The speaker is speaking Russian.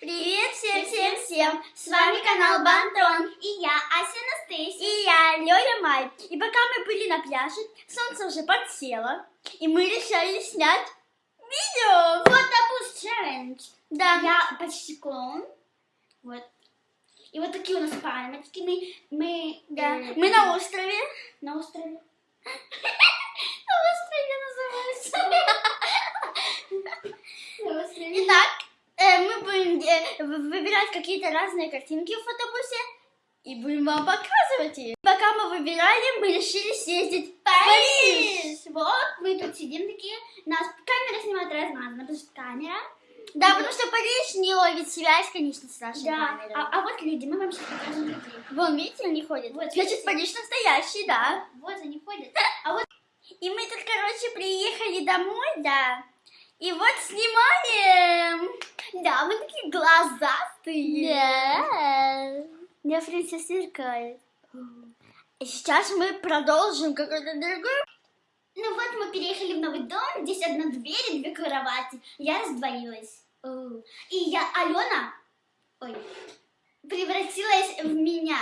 Привет всем, всем, всем! С вами канал Бантон. И я, Ася Анастасия. И я, Лёля Май. И пока мы были на пляже, солнце уже подсело. И мы решили снять видео. Фотобус челлендж. Да. Я почти клоун. Вот. И вот такие у нас пальмочки. Мы, мы, Да. э, Мы на острове. на острове. На острове называется. На острове. Итак, э, мы будем э, в- выбирать какие-то разные картинки в фотобусе. И будем вам показывать их. Пока мы выбирали, мы решили съездить в Париж. Вот, мы тут сидим такие. Нас камера снимает размазано, потому что камера. Да, потому что Париж не ловит связь, конечно, с нашей Да. камерой. А, а вот люди, мы вам сейчас покажем людей. Вон, видите, они ходят. Вот, Значит, видите? Париж настоящий, да. Вот они ходят. А вот И мы тут, короче, приехали домой, да. И вот снимаем. Да, мы такие глазастые. Да. Я принцесса сверкает. И сейчас мы продолжим какой-то другой. Ну вот мы переехали в новый дом, здесь одна дверь и две кровати. Я раздвоилась. И я, Алена, ой, превратилась в меня.